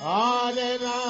Hare Rama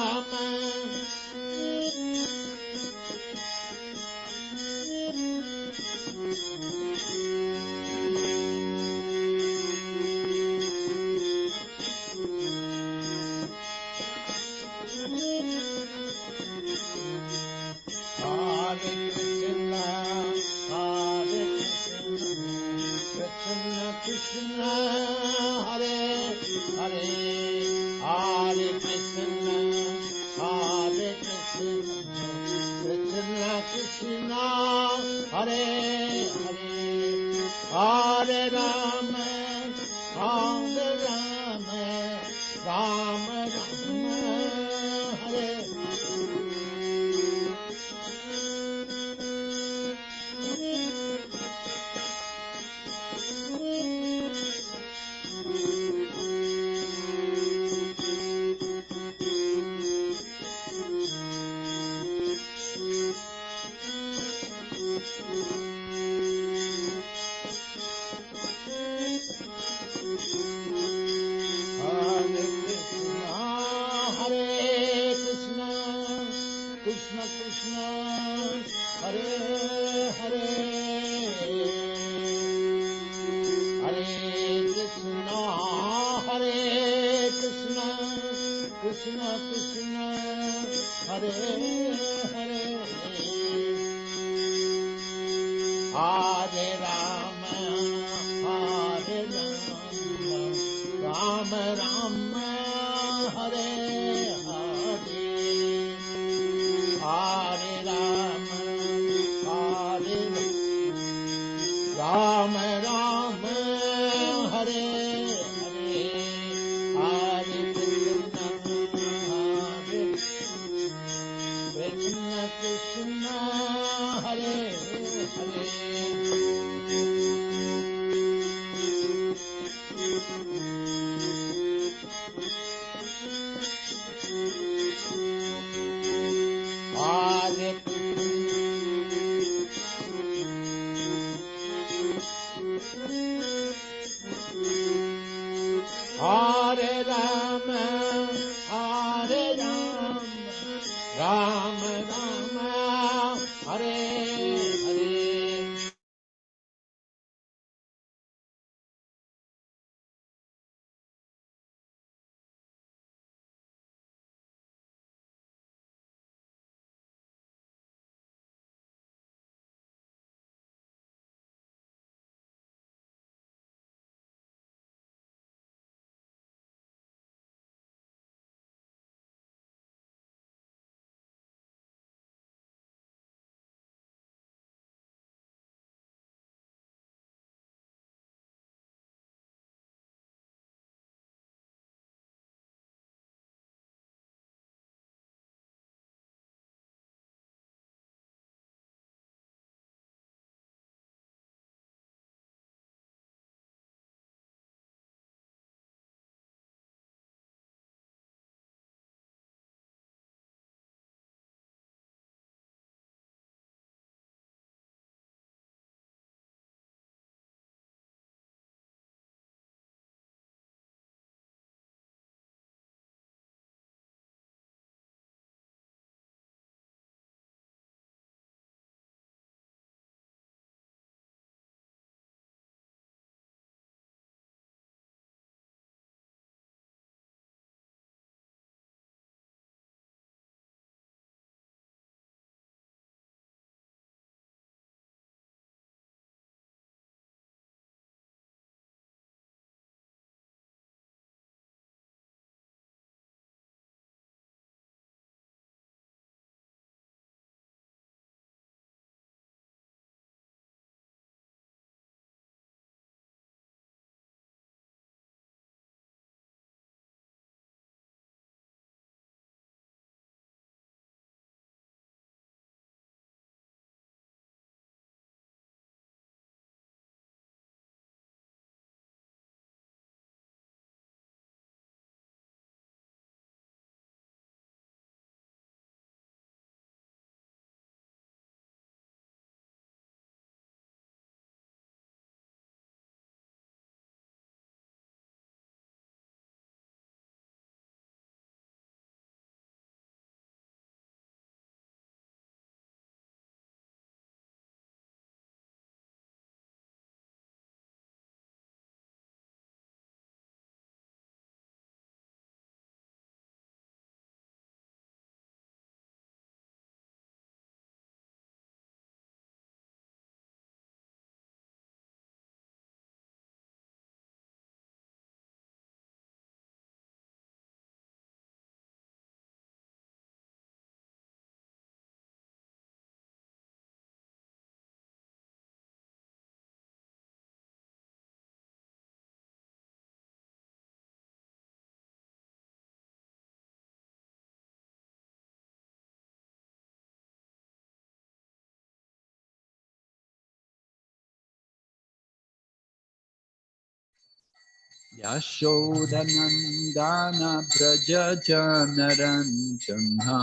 Yashodanandana Braja Janaranjana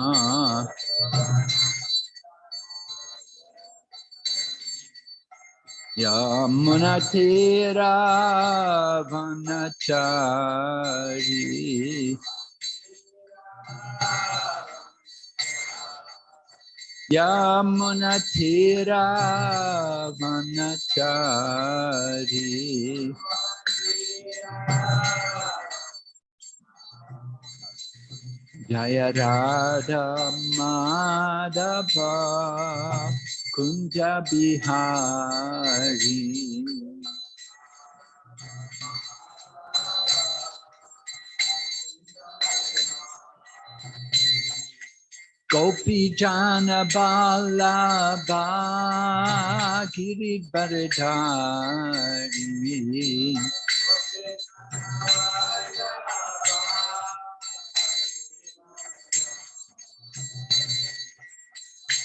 Yamunatira Vanachari Yamunatira Vanachari Jaya Radha Madhava Kunja Bihari Gopi Jana Balaba Giridharidhari Yashodanandana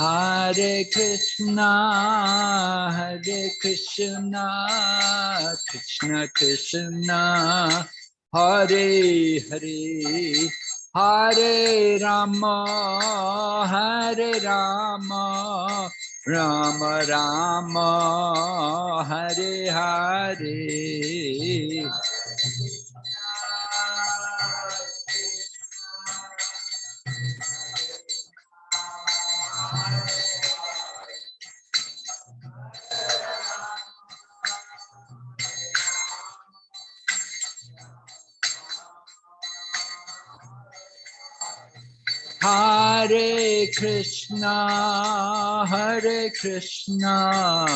Hare Krishna, Hare Krishna, Krishna Krishna, Hare Hare, Hare Rama, Hare Rama, Rama Rama, Hare Hare. Hare Krishna, Hare Krishna,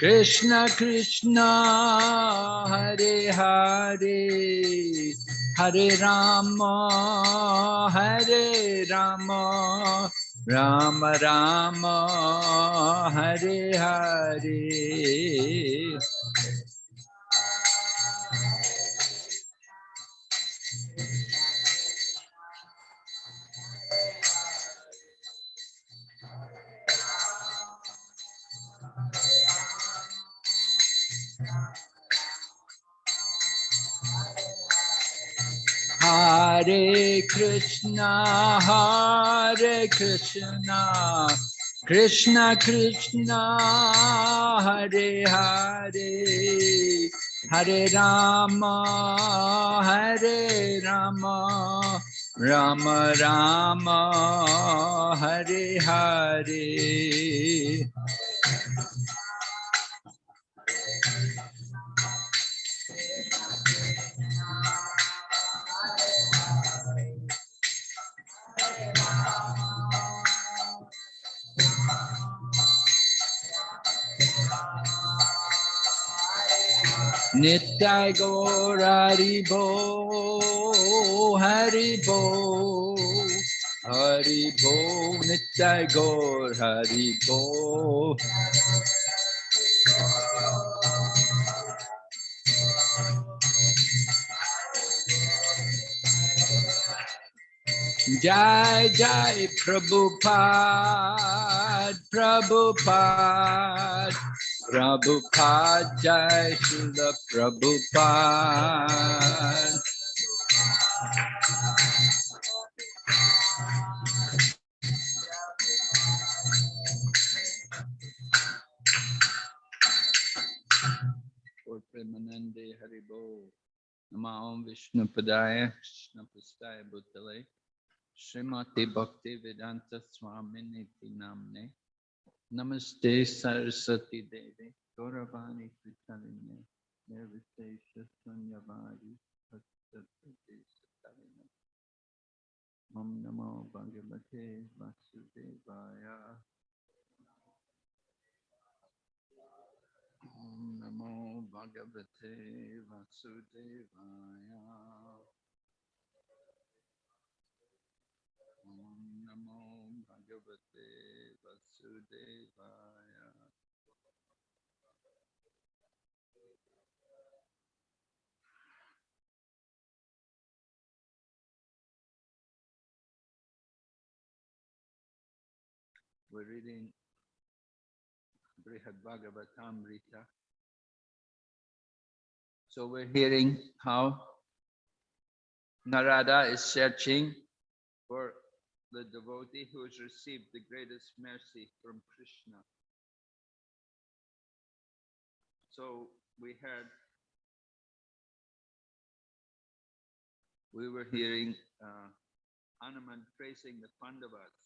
Krishna Krishna, Hare Hare, Hare Rama, Hare Rama, Rama Rama, Hare Hare. Hare Krishna, Hare Krishna, Krishna Krishna, Hare Hare, Hare Rama, Hare Rama, Rama Rama, Hare Hare. Nitai Gaur Haribo, Haribo, Haribo, Nitai Gaur Haribo. Jai Jai Prabhupada, Prabhupada, Prabhupada Jai Srila Prabhupada. Premanande Haribo. Nama Om Vishnu Padaya, Krishna Pastaya Bhutale. Srimati Bhakti Vedanta Swamini Namne. नमस्ते सरस्वती देवी गौरवाणी कृतलिने निर्विशेष शून्यवाणी मम नमो भगवते वासुदेवाय। नमो भगवते वासुदेवाय। Bhagavate Vasudevaya. We're reading Brihad Bhagavatamrita. So we're hearing how Narada is searching for the devotee who has received the greatest mercy from Krishna. So we heard, we were hearing uh, Hanuman praising the Pandavas.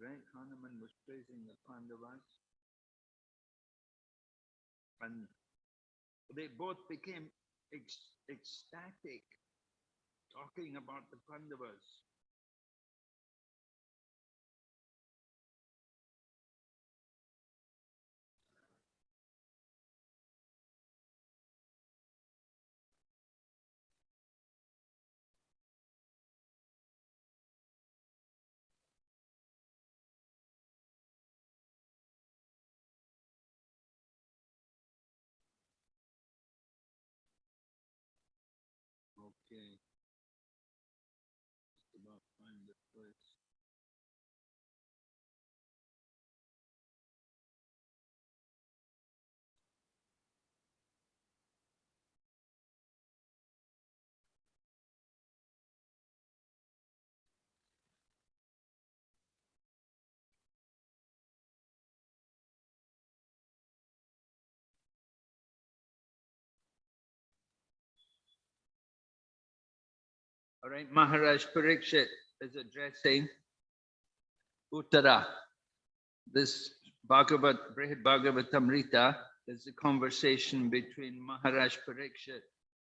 Right, Hanuman was praising the Pandavas. And they both became ec- ecstatic talking about the Pandavas. Okay. Just about find the place. All right, Maharaj Parikshit is addressing Uttara. This Bhagavat, Brihad Bhagavatamrita is a conversation between Maharaj Parikshit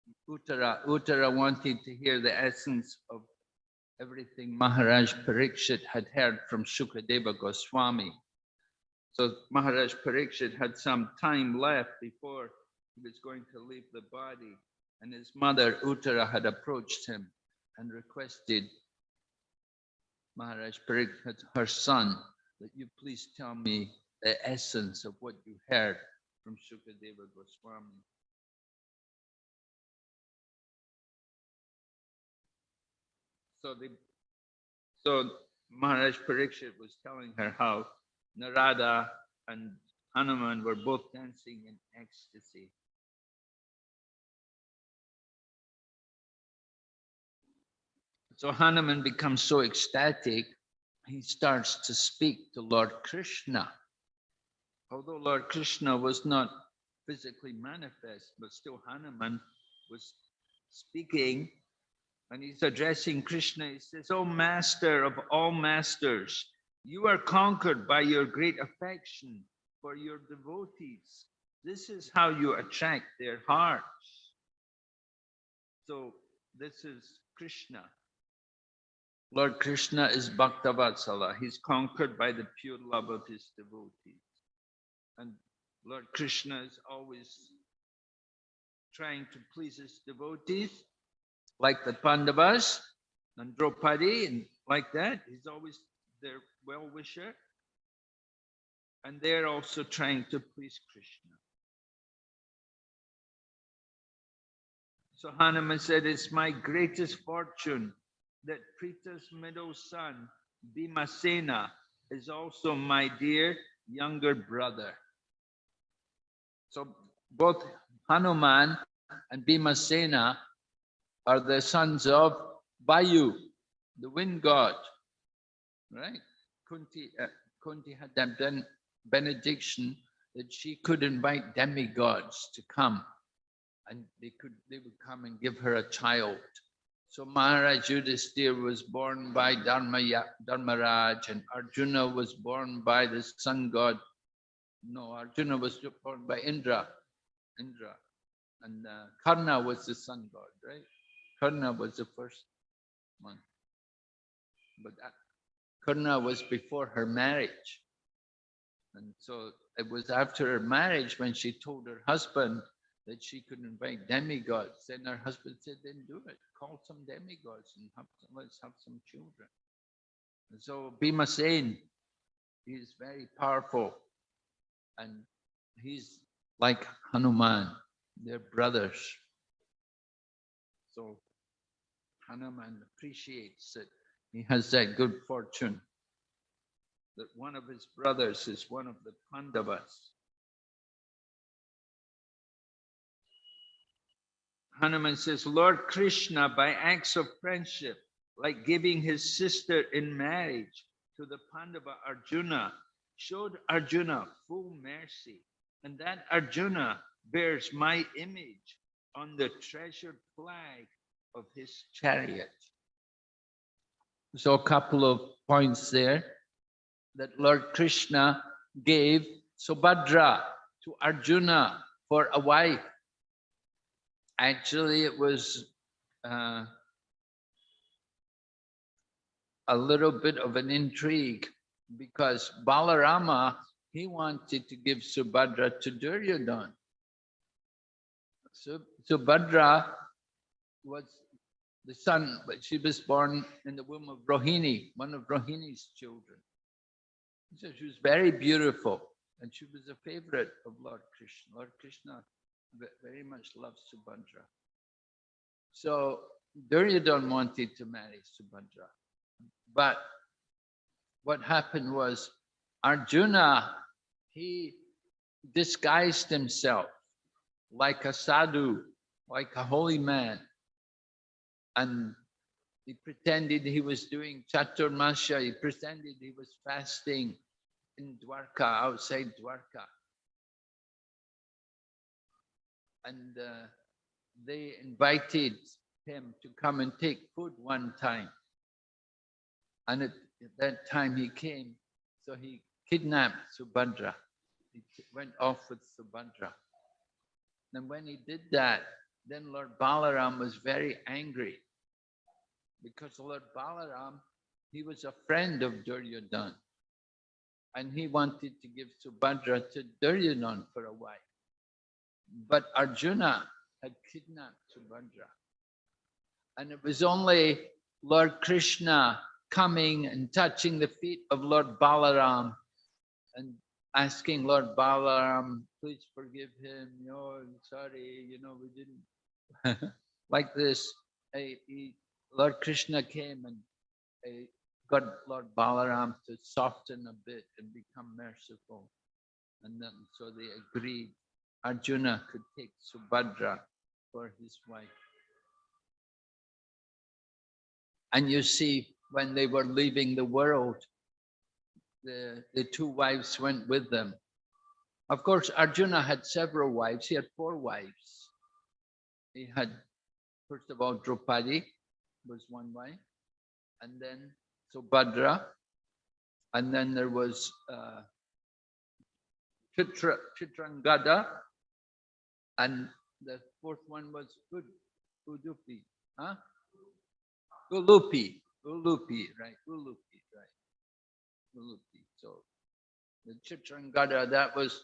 and Uttara. Uttara wanted to hear the essence of everything Maharaj Parikshit had heard from Shukadeva Goswami. So Maharaj Parikshit had some time left before he was going to leave the body and his mother Uttara had approached him and requested Maharaj Parikshit, her son, that you please tell me the essence of what you heard from Shukadeva Goswami. So the so Maharaj Parikshit was telling her how Narada and Hanuman were both dancing in ecstasy. So Hanuman becomes so ecstatic, he starts to speak to Lord Krishna. Although Lord Krishna was not physically manifest, but still Hanuman was speaking and he's addressing Krishna. He says, Oh, master of all masters, you are conquered by your great affection for your devotees. This is how you attract their hearts. So this is Krishna. Lord Krishna is Bhaktavatsala. He's conquered by the pure love of his devotees. And Lord Krishna is always trying to please his devotees, like the Pandavas and Draupadi, and like that. He's always their well-wisher. And they're also trying to please Krishna. So Hanuman said, it's my greatest fortune that Pritha's middle son, Bhimasena, is also my dear younger brother. So both Hanuman and Bhimasena are the sons of Vayu, the wind god, right? Kunti, uh, Kunti had that ben- benediction that she could invite demigods to come and they could they would come and give her a child. So Maharaj Yudhisthira was born by Dharmaya, Dharmaraj and Arjuna was born by the sun god. No, Arjuna was born by Indra, Indra. And uh, Karna was the sun god, right? Karna was the first one. But that, Karna was before her marriage. And so it was after her marriage when she told her husband that she could invite demigods. Then her husband said, then do it. Call some demigods and have some, let's have some children. And so Bhimasen, he is very powerful and he's like Hanuman, they're brothers. So Hanuman appreciates that he has that good fortune that one of his brothers is one of the Pandavas. Hanuman says, Lord Krishna, by acts of friendship, like giving his sister in marriage to the Pandava Arjuna, showed Arjuna full mercy. And that Arjuna bears my image on the treasured flag of his chariot. So a couple of points there that Lord Krishna gave Subhadra to Arjuna for a wife. Actually, it was uh, a little bit of an intrigue because Balarama, he wanted to give Subhadra to Duryodhana. So Subhadra was the son, but she was born in the womb of Rohini, one of Rohini's children. So she was very beautiful and she was a favorite of Lord Krishna. Lord Krishna very much loves Subhadra. So Duryodhana wanted to marry Subhadra. But what happened was Arjuna, he disguised himself like a sadhu, like a holy man. And he pretended he was doing chaturmasya, he pretended he was fasting in Dwarka, outside Dwarka. And uh, they invited him to come and take food one time. And at, at that time he came, so he kidnapped Subhadra. He went off with Subhadra. And when he did that, then Lord Balaram was very angry because Lord Balaram, he was a friend of Duryodhana. And he wanted to give Subhadra to Duryodhana for a wife. But Arjuna had kidnapped Subhadra. And it was only Lord Krishna coming and touching the feet of Lord Balaram and asking Lord Balaram, please forgive him. No, I'm sorry, you know, we didn't like this. eh, he- Lord Krishna came and eh, got Lord Balaram to soften a bit and become merciful. And then so they agreed Arjuna could take Subhadra for his wife. And you see, when they were leaving the world, the, the two wives went with them. Of course, Arjuna had several wives. He had four wives. He had, first of all, Draupadi was one wife, and then Subhadra, and then there was uh, Chitra, Chitrangada, and the fourth one was Ud, Udupi, huh? Ulupi, Ulupi, right, Ulupi, right, Ulupi. So the Chitrangada, that was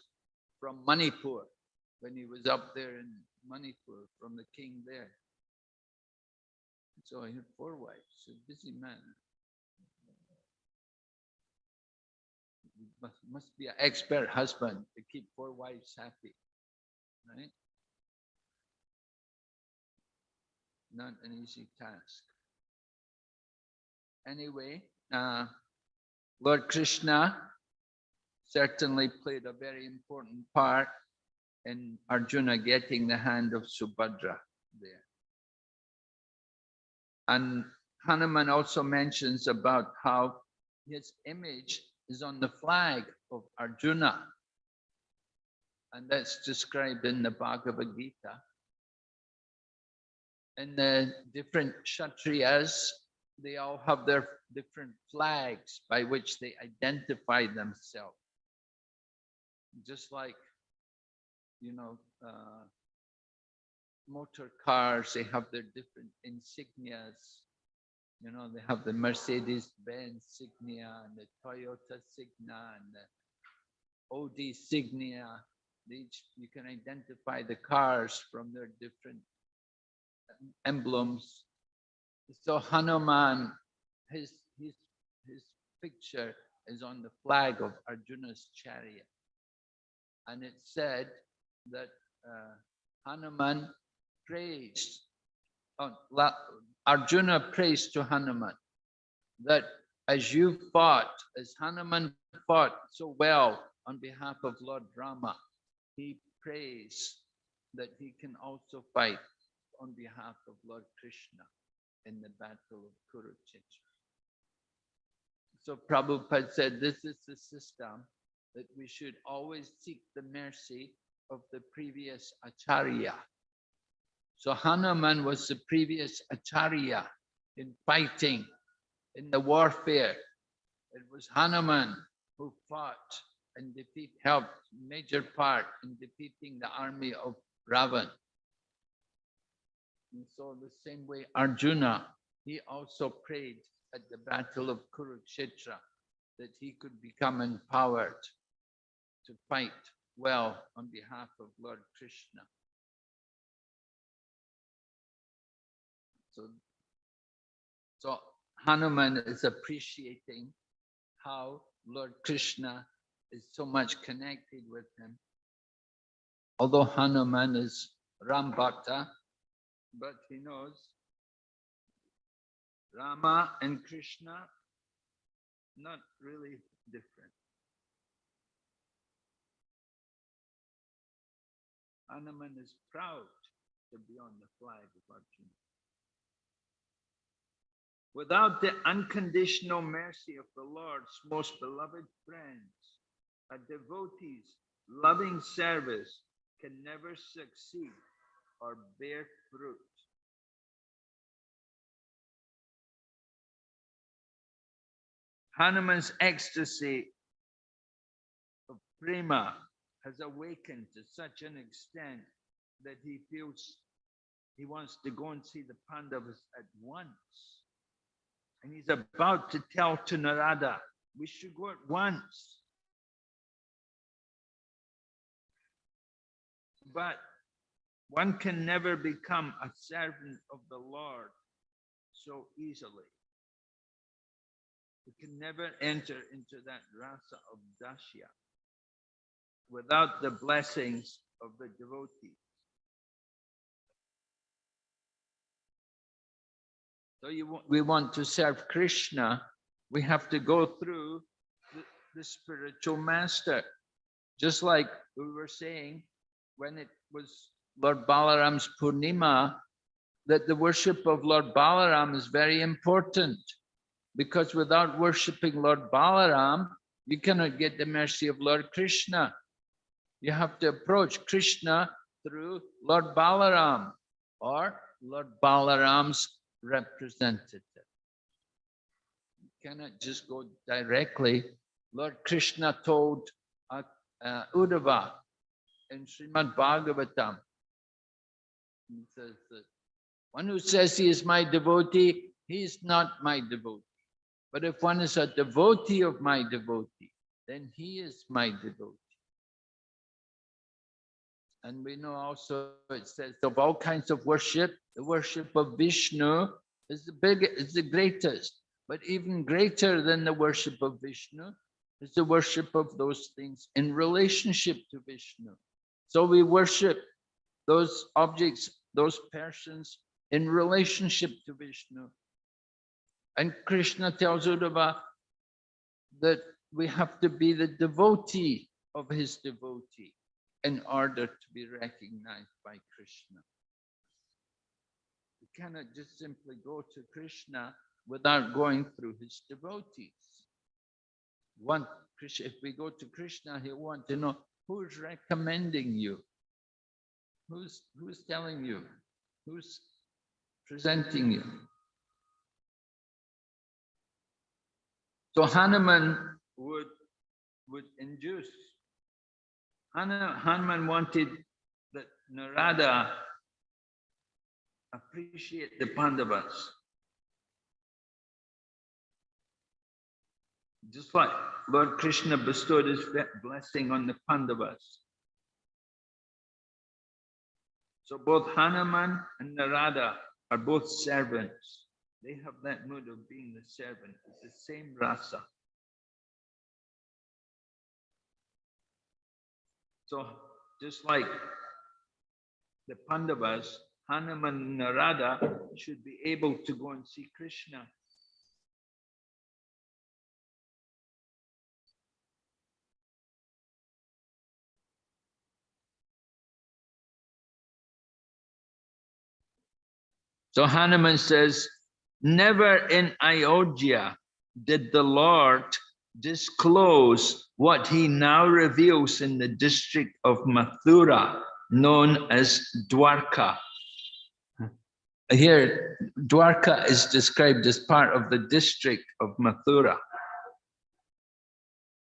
from Manipur, when he was up there in Manipur, from the king there. So he had four wives, a busy man. Must, must be an expert husband to keep four wives happy, right? Not an easy task. Anyway, uh, Lord Krishna certainly played a very important part in Arjuna getting the hand of Subhadra there. And Hanuman also mentions about how his image is on the flag of Arjuna. And that's described in the Bhagavad Gita. And the different Kshatriyas, they all have their different flags by which they identify themselves. Just like, you know, uh, motor cars, they have their different insignias. You know, they have the Mercedes Benz Signia and the Toyota Signa and the Audi Signia. They each, you can identify the cars from their different emblems. So Hanuman, his, his, his picture is on the flag of Arjuna's chariot. And it said that uh, Hanuman praised, oh, Arjuna praised to Hanuman that as you fought, as Hanuman fought so well on behalf of Lord Rama, he prays that he can also fight on behalf of Lord Krishna in the battle of Kurukshetra. So Prabhupada said this is the system that we should always seek the mercy of the previous Acharya. So Hanuman was the previous Acharya in fighting, in the warfare. It was Hanuman who fought and defeat, helped major part in defeating the army of Ravan. And so the same way Arjuna, he also prayed at the battle of Kurukshetra that he could become empowered to fight well on behalf of Lord Krishna. So, so Hanuman is appreciating how Lord Krishna is so much connected with him. Although Hanuman is Ram Bhakta, but he knows Rama and Krishna, not really different. Hanuman is proud to be on the flag of Arjuna. Without the unconditional mercy of the Lord's most beloved friends, a devotee's loving service can never succeed or bear fruit. Hanuman's ecstasy of prema has awakened to such an extent that he feels he wants to go and see the Pandavas at once. And he's about to tell to Narada, we should go at once. But one can never become a servant of the Lord so easily. We can never enter into that rasa of dasya without the blessings of the devotees. So you, we want to serve Krishna, we have to go through the, the spiritual master. Just like we were saying, when it was Lord Balaram's Purnima, that the worship of Lord Balaram is very important. Because without worshipping Lord Balaram, you cannot get the mercy of Lord Krishna. You have to approach Krishna through Lord Balaram or Lord Balaram's representative. You cannot just go directly. Lord Krishna told uh, uh, Uddhava in Srimad Bhagavatam, says that one who says he is my devotee, he is not my devotee. But if one is a devotee of my devotee, then he is my devotee. And we know also it says of all kinds of worship, the worship of Vishnu is the big, is the greatest. But even greater than the worship of Vishnu is the worship of those things in relationship to Vishnu. So we worship those objects, those persons in relationship to Vishnu. And Krishna tells Uddhava that we have to be the devotee of his devotee in order to be recognized by Krishna. We cannot just simply go to Krishna without going through his devotees. One, if we go to Krishna, he'll want to know who's recommending you, who's who's telling you, who's presenting you. So Hanuman would would induce Hanu- Hanuman wanted that Narada appreciate the Pandavas. Just like Lord Krishna bestowed his blessing on the Pandavas. So both Hanuman and Narada are both servants. They have that mood of being the servant. It's the same rasa. So just like the Pandavas, Hanuman and Narada should be able to go and see Krishna. So Hanuman says, never in Ayodhya did the Lord disclose what he now reveals in the district of Mathura, known as Dwarka. Here, Dwarka is described as part of the district of Mathura.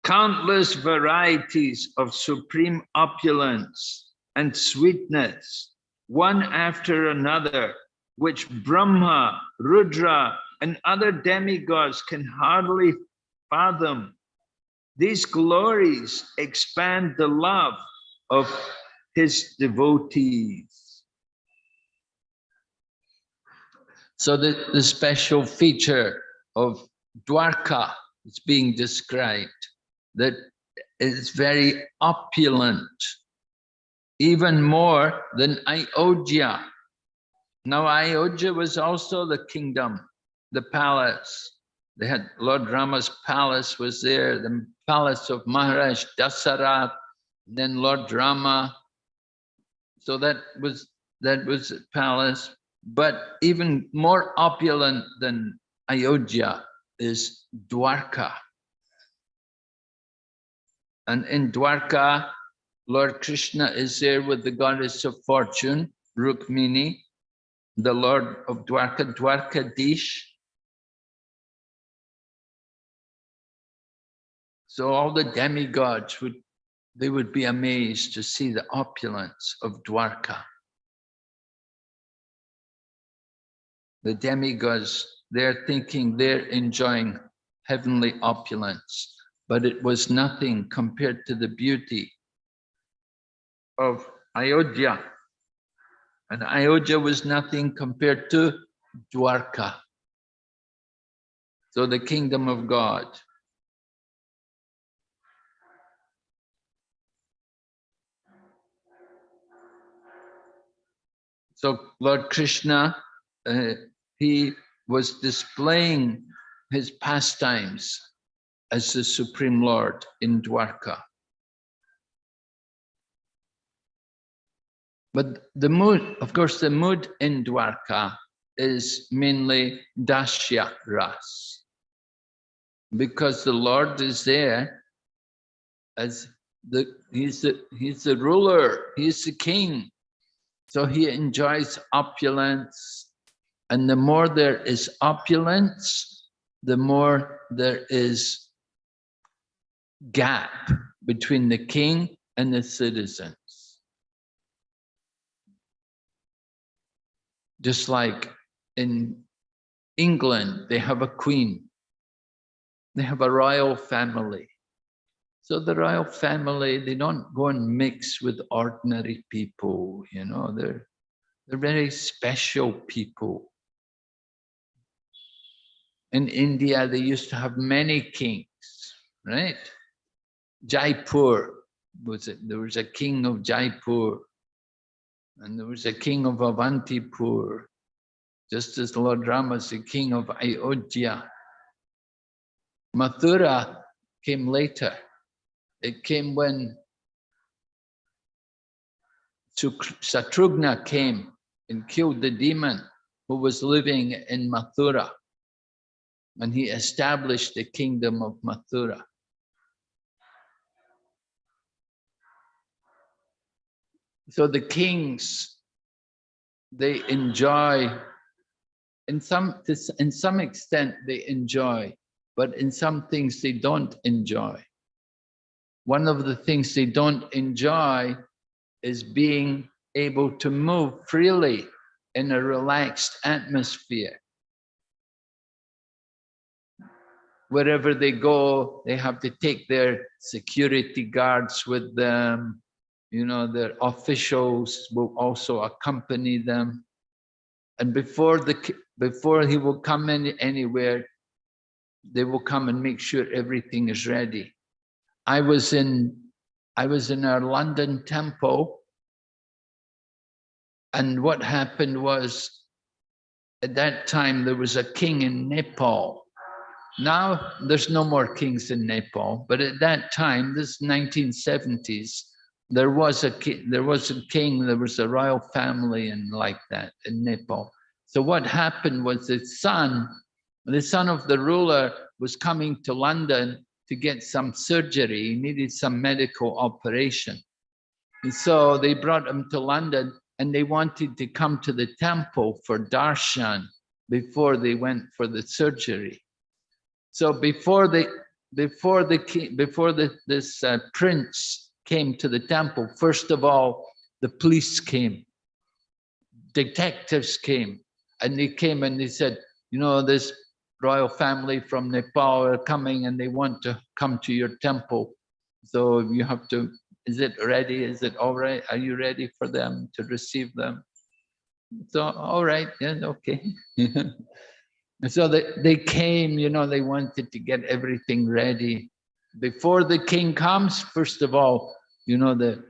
Countless varieties of supreme opulence and sweetness, one after another, which Brahma, Rudra, and other demigods can hardly fathom. These glories expand the love of his devotees. So the, the special feature of Dwarka is being described, that it's very opulent, even more than Ayodhya. Now Ayodhya was also the kingdom, the palace. They had Lord Rama's palace was there, the palace of Maharaj Dasarath, then Lord Rama. So that was that was a palace. But even more opulent than Ayodhya is Dwarka. And in Dwarka, Lord Krishna is there with the goddess of fortune, Rukmini, the Lord of Dwarka, Dwarkadish. So all the demigods would, they would be amazed to see the opulence of Dwarka. The demigods, they're thinking they're enjoying heavenly opulence, but it was nothing compared to the beauty of Ayodhya. And Ayodhya was nothing compared to Dwarka. So the kingdom of God. So Lord Krishna, uh, he was displaying his pastimes as the Supreme Lord in Dwarka. But the mood, of course, the mood in Dwarka is mainly Dasya Ras. Because the Lord is there as the he's the he's the ruler, he's the king. So he enjoys opulence. And the more there is opulence, the more there is gap between the king and the citizen. Just like in England, they have a queen. They have a royal family. So the royal family, they don't go and mix with ordinary people, you know, they're, they're very special people. In India, they used to have many kings, right? Jaipur was it? There was a king of Jaipur. And there was a king of Avantipur, just as Lord Rama is the king of Ayodhya. Mathura came later. It came when Satrughna came and killed the demon who was living in Mathura. And he established the kingdom of Mathura. So the kings they enjoy in some in some extent they enjoy but in some things they don't enjoy. One of the things they don't enjoy is being able to move freely in a relaxed atmosphere. Wherever they go they have to take their security guards with them you know, their officials will also accompany them. And before the before he will come in anywhere, they will come and make sure everything is ready. I was in I was in our London temple, and what happened was at that time there was a king in Nepal. Now there's no more kings in Nepal, but at that time, this 1970s, there was a ki- there was a king, there was a royal family and like that in Nepal. So what happened was the son, the son of the ruler was coming to London to get some surgery. He needed some medical operation. And so they brought him to London and they wanted to come to the temple for darshan before they went for the surgery. So before they, before the king, before the, this uh, prince came to the temple, first of all, the police came, detectives came, and they came and they said, you know, this royal family from Nepal are coming and they want to come to your temple. So you have to, is it ready? Is it all right? Are you ready for them to receive them? So, all right, yeah, okay. And so they, they came, you know, they wanted to get everything ready. Before the king comes, first of all, you know, the,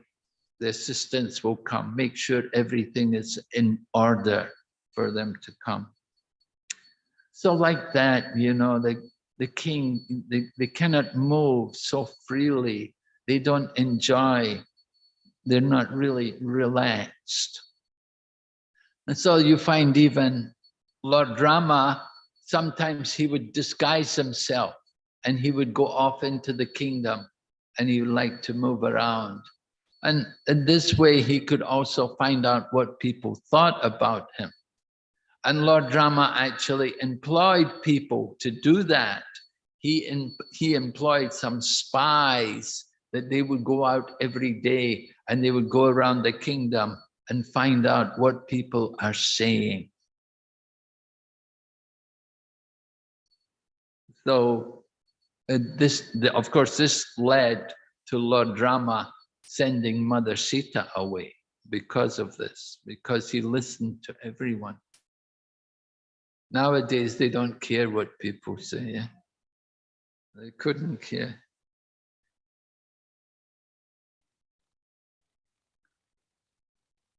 the assistants will come, make sure everything is in order for them to come. So like that, you know, the, the king, they, they cannot move so freely. They don't enjoy. They're not really relaxed. And so you find even Lord Rama, sometimes he would disguise himself and he would go off into the kingdom and he liked to move around. And in this way, he could also find out what people thought about him. And Lord Rama actually employed people to do that. He, in, he employed some spies that they would go out every day and they would go around the kingdom and find out what people are saying. So Uh, this, the, of course, this led to Lord Rama sending Mother Sita away because of this, because he listened to everyone. Nowadays, they don't care what people say. Yeah? They couldn't care.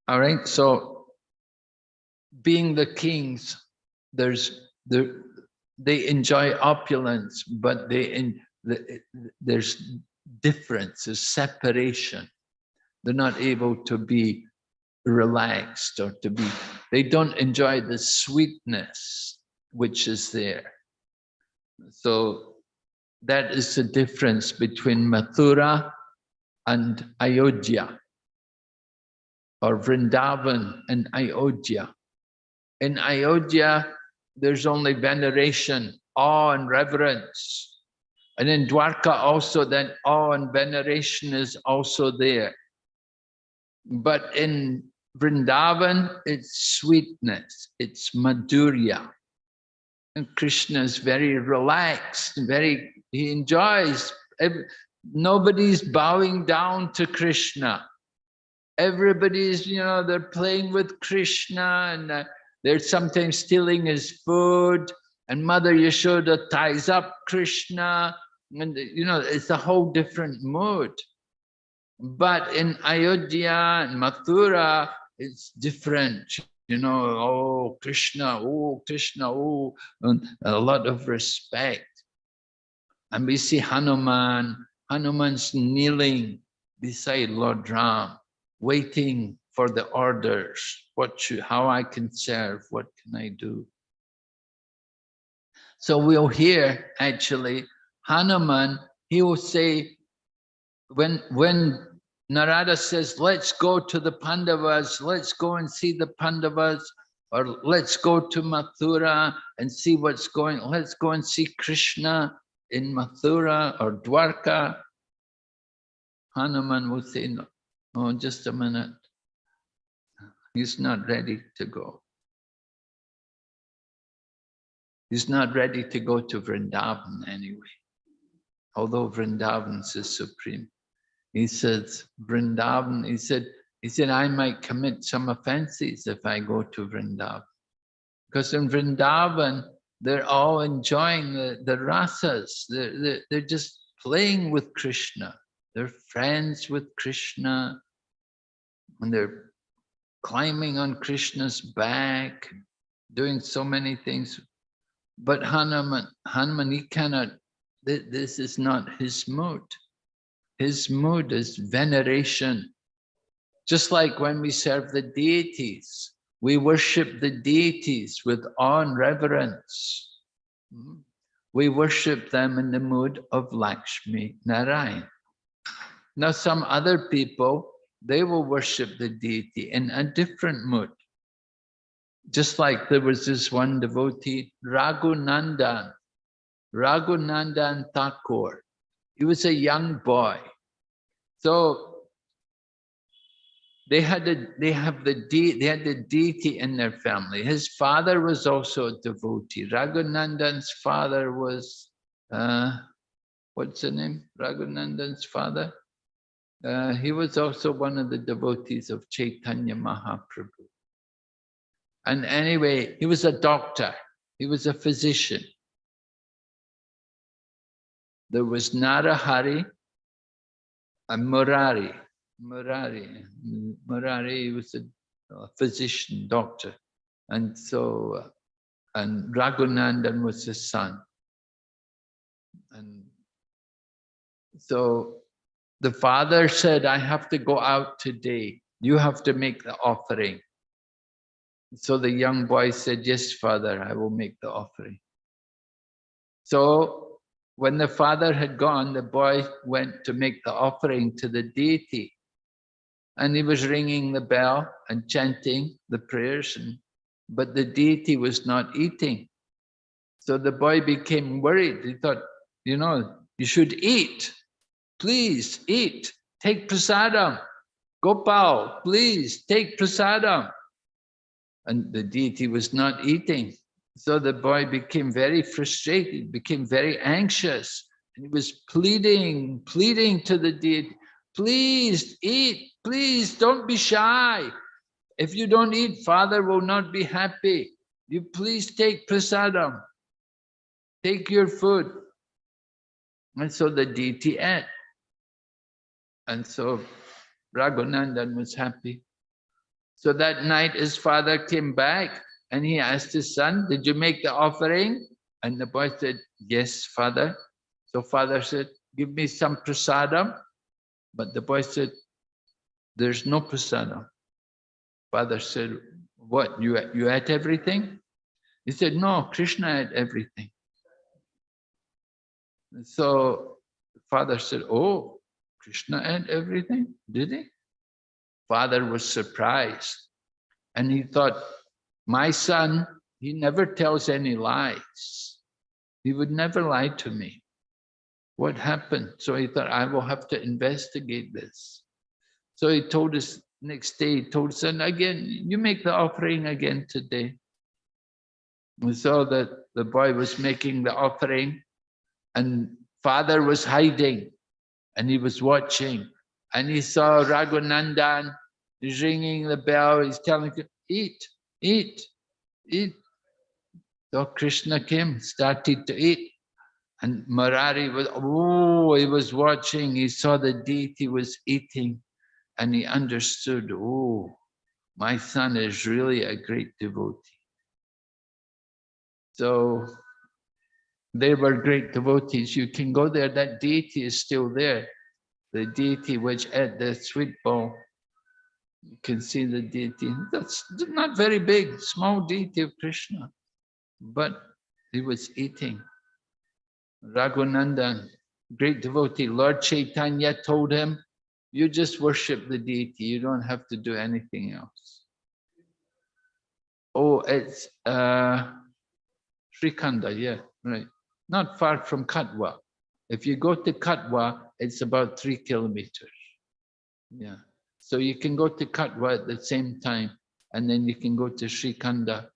All right, so being the kings, there's there they enjoy opulence, but they in the, there's difference, there's separation. They're not able to be relaxed or to be, they don't enjoy the sweetness which is there. So that is the difference between Mathura and Ayodhya or Vrindavan and Ayodhya. In Ayodhya, there's only veneration, awe and reverence. And in Dwarka also then awe and veneration is also there. But in Vrindavan, it's sweetness, it's madhurya. And Krishna is very relaxed, very, he enjoys, nobody's bowing down to Krishna. Everybody's, you know, they're playing with Krishna and uh, they're sometimes stealing his food and Mother Yashoda ties up Krishna and you know, it's a whole different mood. But in Ayodhya and Mathura, it's different. You know, oh, Krishna, oh, Krishna, oh, and a lot of respect. And we see Hanuman, Hanuman's kneeling beside Lord Ram, waiting for the orders, what should, how I can serve, what can I do? So we'll hear actually Hanuman, he will say, when, when Narada says, let's go to the Pandavas, let's go and see the Pandavas, or let's go to Mathura and see what's going, let's go and see Krishna in Mathura or Dwarka. Hanuman will say, no, oh, just a minute. He's not ready to go. He's not ready to go to Vrindavan anyway, although Vrindavan is supreme. he says, Vrindavan, he said, he said, I might commit some offenses if I go to Vrindavan. Because in Vrindavan, they're all enjoying the, the rasas. They're, they're, they're just playing with Krishna. They're friends with Krishna. And they're climbing on Krishna's back, doing so many things. But Hanuman, Hanuman, he cannot, th- this is not his mood. His mood is veneration. Just like when we serve the deities, we worship the deities with awe and reverence. Mm. We worship them in the mood of Lakshmi Narayan. Now, some other people, they will worship the deity in a different mood. Just like there was this one devotee, Raghunandan, Raghunandan Thakur. He was a young boy. So they had a, they have the de, they had the deity in their family. His father was also a devotee. Raghunandan's father was uh, what's the name? Raghunandan's father. Uh, he was also one of the devotees of Chaitanya Mahaprabhu. And anyway, he was a doctor. He was a physician. There was Narahari and Murari. Murari. Murari was a, a physician, doctor. And so, uh, and Raghunandan was his son. And so the father said, I have to go out today. You have to make the offering. So the young boy said, yes, father, I will make the offering. So when the father had gone, the boy went to make the offering to the deity. And he was ringing the bell and chanting the prayers, and, but the deity was not eating. So the boy became worried. He thought, you know, you should eat. Please eat. Take prasadam. Gopal, please take prasadam. And the deity was not eating. So the boy became very frustrated, became very anxious. And he was pleading, pleading to the deity, please eat, please don't be shy. If you don't eat, father will not be happy. You please take prasadam, take your food. And so the deity ate. And so Raghunandan was happy. So that night his father came back and he asked his son, did you make the offering? And the boy said, yes, father. So father said, give me some prasadam. But the boy said, there's no prasadam. Father said, what, you, you ate everything? He said, no, Krishna ate everything. So father said, oh, Krishna ate everything, did he? Father was surprised. And he thought, my son, he never tells any lies. He would never lie to me. What happened? So he thought, I will have to investigate this. So he told us next day, he told son, again, you make the offering again today. We saw that the boy was making the offering and father was hiding and he was watching and he saw Raghunandan ringing the bell. He's telling him, eat, eat, eat. So Krishna came, started to eat. And Murari was, oh, he was watching. He saw the deity was eating and he understood, oh, my son is really a great devotee. So they were great devotees. You can go there, that deity is still there. The deity which ate the sweet bowl. You can see the deity. That's not very big, small deity of Krishna. But he was eating. Raghunandan, great devotee, Lord Chaitanya told him, you just worship the deity, you don't have to do anything else. Oh, it's uh, Srikhanda, yeah, right not far from Katwa. If you go to Katwa, it's about three kilometers. Yeah. So you can go to Katwa at the same time, and then you can go to Srikhanda,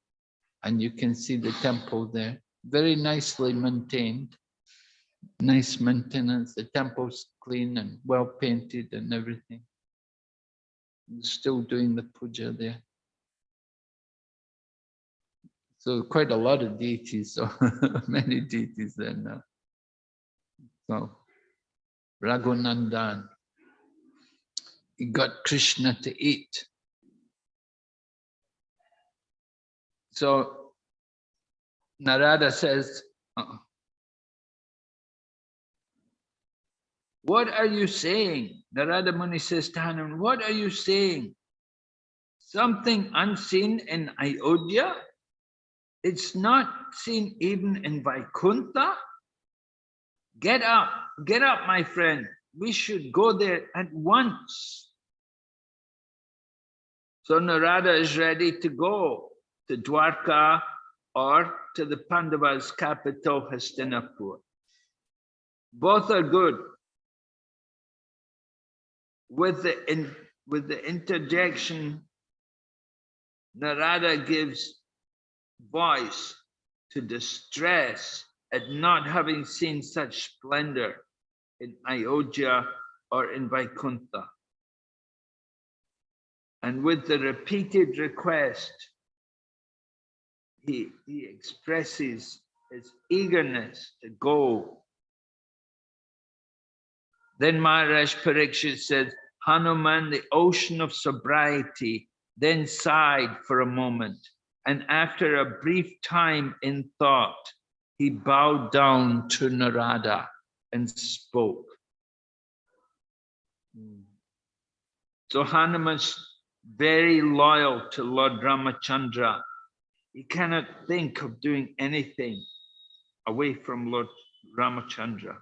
and you can see the temple there. Very nicely maintained. Nice maintenance. The temple's clean and well painted and everything. Still doing the puja there. So quite a lot of deities, so many deities there now. So Raghunandan, he got Krishna to eat. So Narada says, uh-uh. What are you saying? Narada Muni says to Hanuman, what are you saying? Something unseen in Ayodhya? It's not seen even in Vaikuntha? Get up, get up, my friend. We should go there at once. So Narada is ready to go to Dwarka or to the Pandavas' capital, Hastinapur. Both are good. With the, in, with the interjection, Narada gives voice to distress at not having seen such splendor in Ayodhya or in Vaikuntha. And with the repeated request, he, he expresses his eagerness to go. Then Maharaj Parikshit said, Hanuman, the ocean of sobriety, then sighed for a moment. And after a brief time in thought, he bowed down to Narada and spoke. So Hanuman's very loyal to Lord Ramachandra. He cannot think of doing anything away from Lord Ramachandra.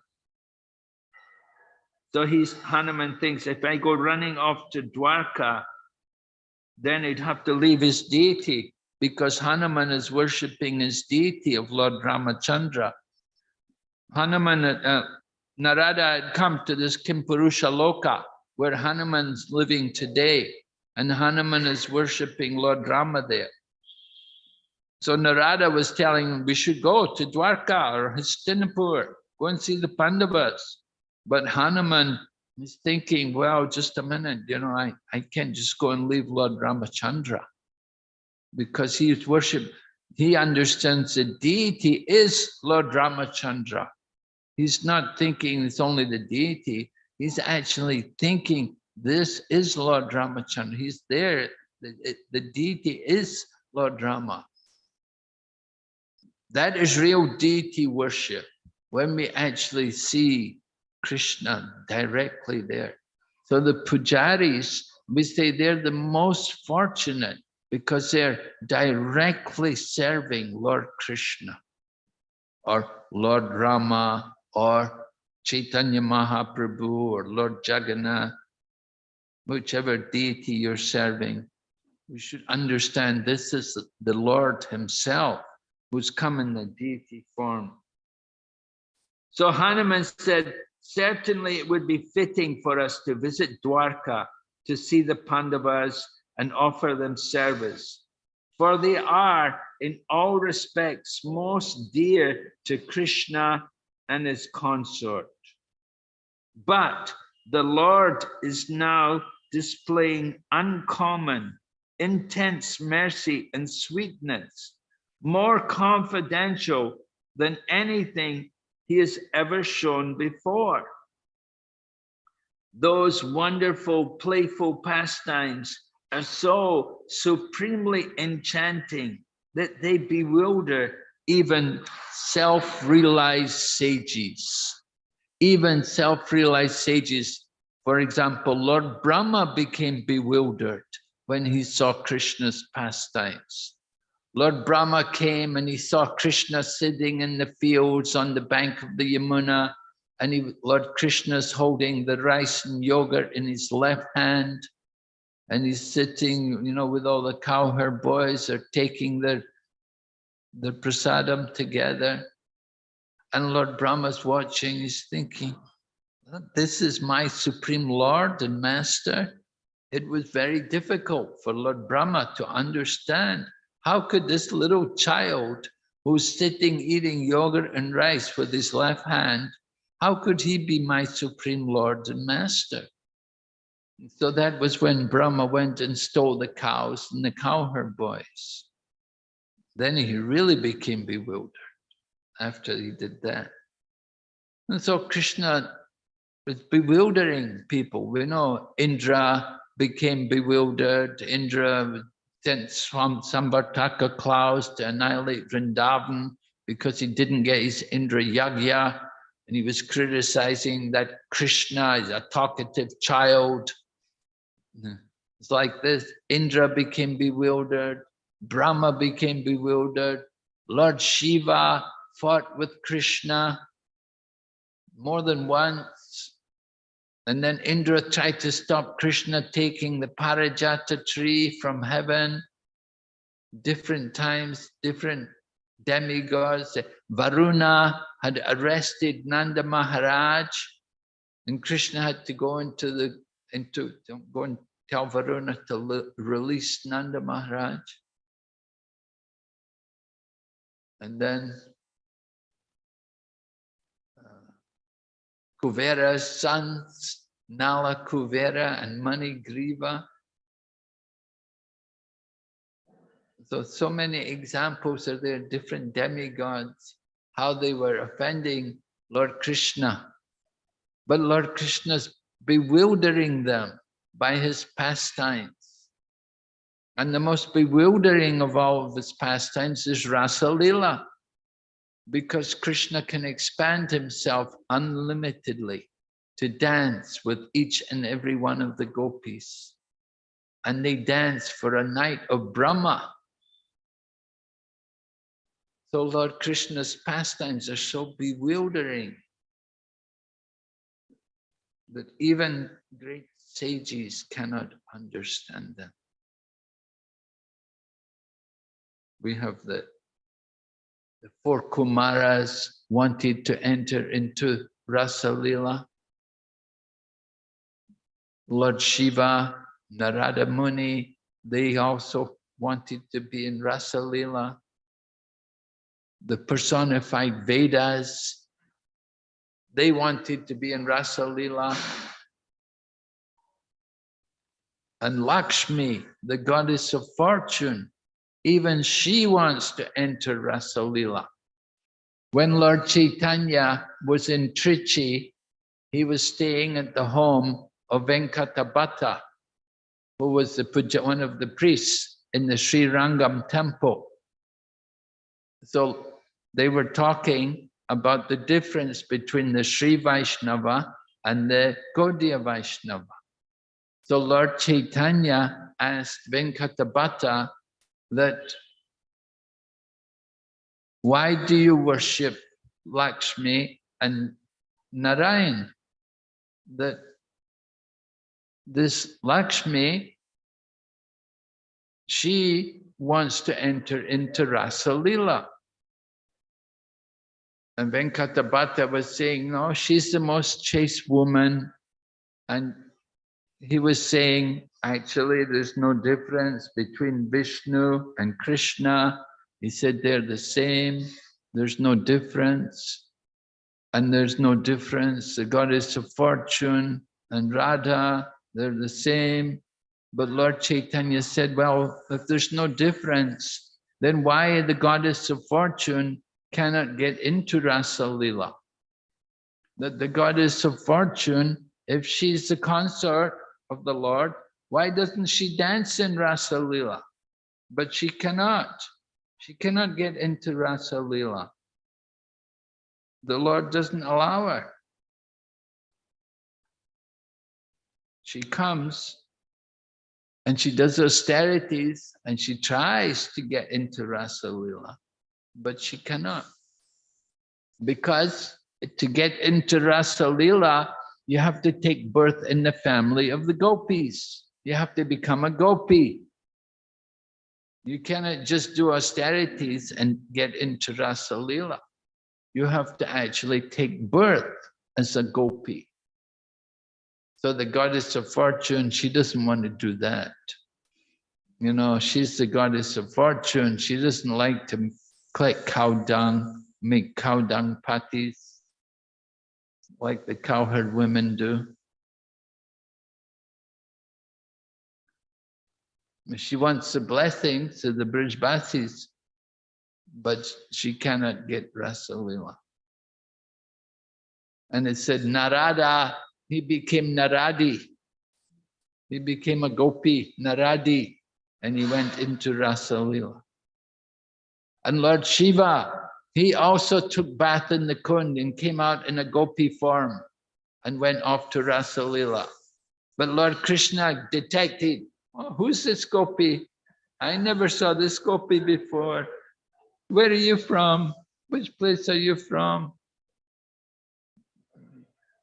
So he's Hanuman thinks if I go running off to Dwarka, then he'd have to leave his deity because Hanuman is worshipping his deity of Lord Ramachandra. Hanuman, uh, Narada had come to this Kimpurusha Loka where Hanuman's living today and Hanuman is worshipping Lord Rama there. So Narada was telling him we should go to Dwarka or Hastinapur, go and see the Pandavas. But Hanuman is thinking, well, just a minute, you know, I, I can't just go and leave Lord Ramachandra because he is worship. He understands the deity is Lord Ramachandra. He's not thinking it's only the deity. He's actually thinking this is Lord Ramachandra. He's there. The, the deity is Lord Rama. That is real deity worship. When we actually see Krishna directly there. So the pujaris, we say they're the most fortunate because they're directly serving Lord Krishna or Lord Rama or Chaitanya Mahaprabhu or Lord Jagannath, whichever deity you're serving. We should understand this is the Lord himself who's come in the deity form. So Hanuman said, certainly it would be fitting for us to visit Dwarka to see the Pandavas and offer them service. For they are in all respects most dear to Krishna and his consort. But the Lord is now displaying uncommon, intense mercy and sweetness, more confidential than anything he has ever shown before. Those wonderful, playful pastimes are so supremely enchanting that they bewilder even self-realized sages. Even self-realized sages, for example, Lord Brahma became bewildered when he saw Krishna's pastimes. Lord Brahma came and he saw Krishna sitting in the fields on the bank of the Yamuna, and he, Lord Krishna's holding the rice and yogurt in his left hand and he's sitting, you know, with all the cowherd boys are taking their, the prasadam together. And Lord Brahma's watching, he's thinking, this is my supreme Lord and Master. It was very difficult for Lord Brahma to understand how could this little child who's sitting eating yogurt and rice with his left hand, how could he be my supreme Lord and Master? So that was when Brahma went and stole the cows and the cowherd boys. Then he really became bewildered after he did that. And so Krishna was bewildering people. We know Indra became bewildered. Indra sent some Samvartaka clouds to annihilate Vrindavan because he didn't get his Indra Yagya and he was criticizing that Krishna is a talkative child. It's like this, Indra became bewildered, Brahma became bewildered, Lord Shiva fought with Krishna more than once. And then Indra tried to stop Krishna taking the Parijata tree from heaven. Different times, different demigods. Varuna had arrested Nanda Maharaj and Krishna had to go into the into go and tell Varuna to release Nanda Maharaj. And then uh, Kuvera's sons, Nala Kuvera and Mani Griva. So, so many examples are there, different demigods, how they were offending Lord Krishna. But Lord Krishna's bewildering them by his pastimes. And the most bewildering of all of his pastimes is Rasa because Krishna can expand himself unlimitedly to dance with each and every one of the gopis. And they dance for a night of Brahma. So Lord Krishna's pastimes are so bewildering that even great sages cannot understand them. We have the, the four Kumaras wanted to enter into Rasa Lila. Lord Shiva, Narada Muni, they also wanted to be in Rasa Lila. The personified Vedas, they wanted to be in Rasa Lila. And Lakshmi, the goddess of fortune, even she wants to enter Rasa Lila. When Lord Chaitanya was in Trichy, he was staying at the home of Venkatabhata, who was the puja, one of the priests in the Sri Rangam temple. So they were talking about the difference between the Sri Vaishnava and the Gaudiya Vaishnava. So Lord Chaitanya asked Venkatabhata that why do you worship Lakshmi and Narayan? That this Lakshmi, she wants to enter into Rasa Lila. And Venkatabhata was saying, no, she's the most chaste woman. And he was saying, actually, there's no difference between Vishnu and Krishna. He said they're the same. There's no difference. And there's no difference. The goddess of fortune and Radha, they're the same. But Lord Chaitanya said, well, if there's no difference, then why the goddess of fortune cannot get into Rasa Lila? That the goddess of fortune, if she's the consort of the Lord, why doesn't she dance in Rasa Lila? But she cannot. She cannot get into Rasa Lila. The Lord doesn't allow her. She comes and she does austerities and she tries to get into Rasa Lila, but she cannot. Because to get into Rasa Lila, you have to take birth in the family of the gopis. You have to become a gopi. You cannot just do austerities and get into Rasa Lila. You have to actually take birth as a gopi. So the goddess of fortune, she doesn't want to do that. You know, she's the goddess of fortune. She doesn't like to collect cow dung, make cow dung patties. like the cowherd women do. She wants a blessing to the Brijbasis, but she cannot get Rasalila. And it said Narada, he became Naradi. He became a gopi, Naradi, and he went into Rasalila. And Lord Shiva, he also took bath in the Kund and came out in a gopi form and went off to Rasalila. But Lord Krishna detected, oh, who's this gopi? I never saw this gopi before. Where are you from? Which place are you from?